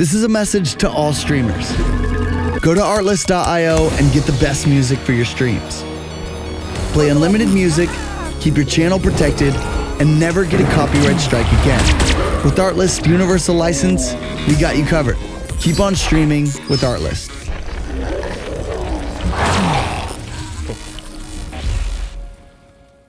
This is a message to all streamers. Go to artlist.io and get the best music for your streams. Play unlimited music, keep your channel protected, and never get a copyright strike again. With Artlist Universal License, we got you covered. Keep on streaming with Artlist.